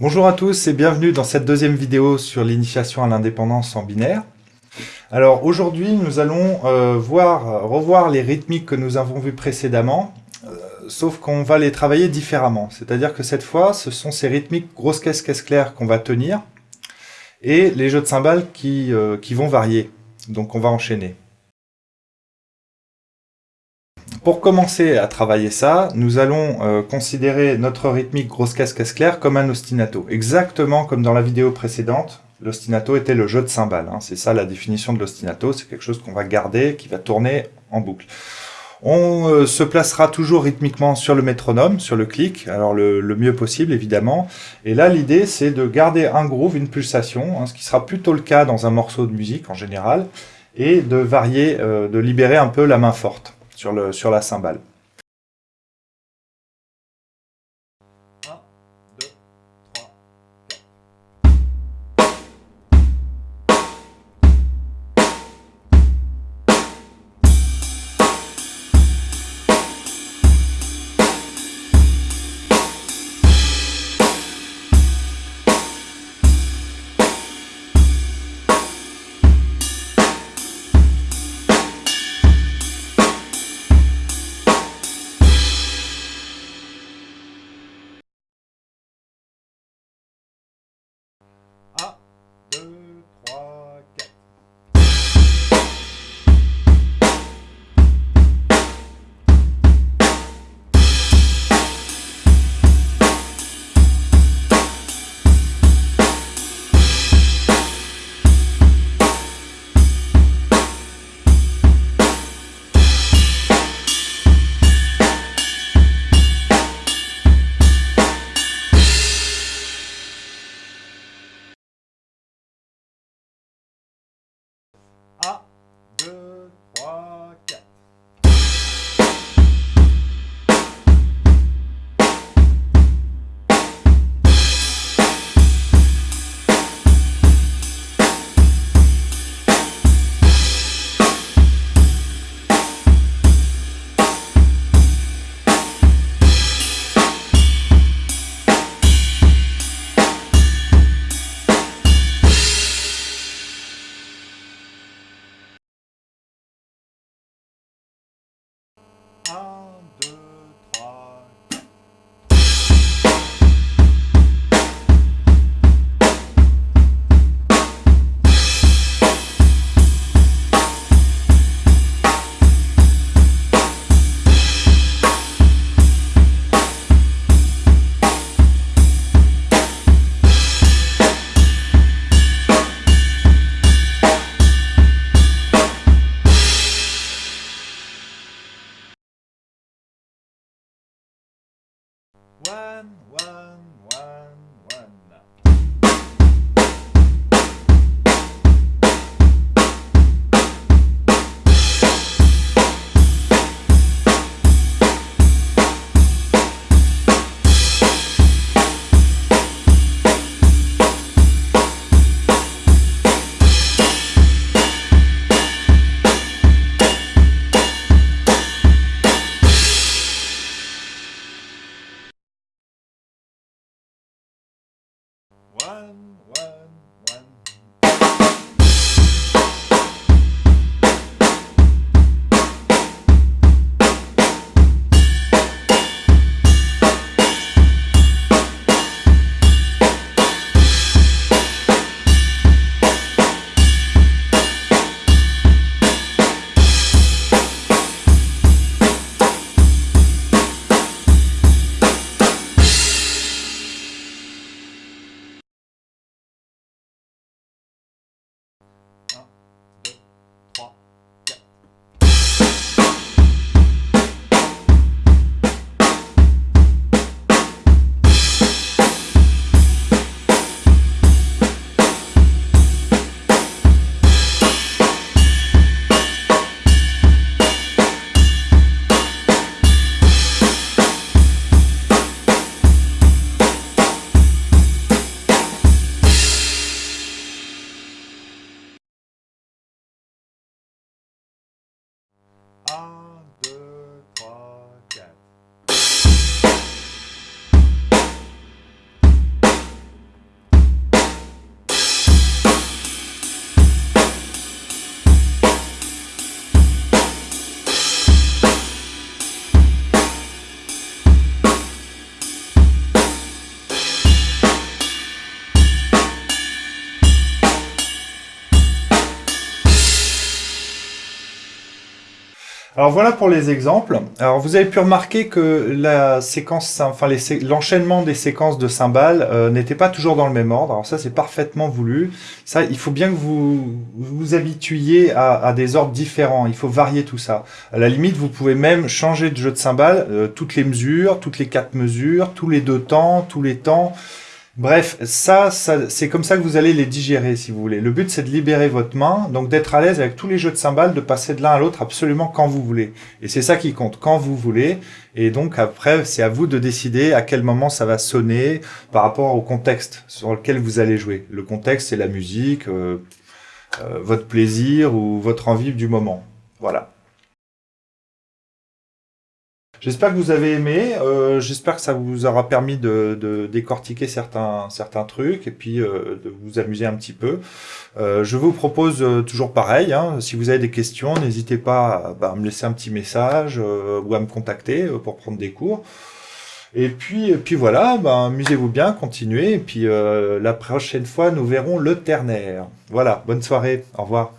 Bonjour à tous et bienvenue dans cette deuxième vidéo sur l'initiation à l'indépendance en binaire. Alors aujourd'hui nous allons euh, voir, revoir les rythmiques que nous avons vues précédemment, euh, sauf qu'on va les travailler différemment. C'est-à-dire que cette fois ce sont ces rythmiques grosse caisse caisse claire qu'on va tenir et les jeux de cymbales qui, euh, qui vont varier. Donc on va enchaîner. Pour commencer à travailler ça, nous allons euh, considérer notre rythmique grosse caisse caisse claire comme un ostinato. Exactement comme dans la vidéo précédente, l'ostinato était le jeu de cymbales. Hein. C'est ça la définition de l'ostinato, c'est quelque chose qu'on va garder, qui va tourner en boucle. On euh, se placera toujours rythmiquement sur le métronome, sur le clic, alors le, mieux possible évidemment. Et là l'idée c'est de garder un groove, une pulsation, hein, ce qui sera plutôt le cas dans un morceau de musique en général, et de varier, euh, de libérer un peu la main forte sur, le, sur la cymbale. Alors voilà pour les exemples. Alors vous avez pu remarquer que la séquence, enfin l'enchaînement des séquences de cymbales euh, n'était pas toujours dans le même ordre. Alors ça c'est parfaitement voulu. Ça, il faut bien que vous vous habituiez à, des ordres différents. Il faut varier tout ça. À la limite, vous pouvez même changer de jeu de cymbales, euh, toutes les mesures, toutes les quatre mesures, tous les deux temps, tous les temps. Bref, ça, c'est comme ça que vous allez les digérer, si vous voulez. Le but, c'est de libérer votre main, donc d'être à l'aise avec tous les jeux de cymbales, de passer de l'un à l'autre absolument quand vous voulez. Et c'est ça qui compte, quand vous voulez. Et donc après, c'est à vous de décider à quel moment ça va sonner par rapport au contexte sur lequel vous allez jouer. Le contexte, c'est la musique, euh, euh, votre plaisir ou votre envie du moment. Voilà. J'espère que vous avez aimé, euh, j'espère que ça vous aura permis de, décortiquer certains, certains trucs et puis euh, de vous amuser un petit peu. Euh, je vous propose toujours pareil, hein, si vous avez des questions, n'hésitez pas bah, à, me laisser un petit message ou à me contacter pour prendre des cours. Et puis, puis voilà, bah, amusez-vous bien, continuez, et puis la prochaine fois, nous verrons le ternaire. Voilà, bonne soirée, au revoir.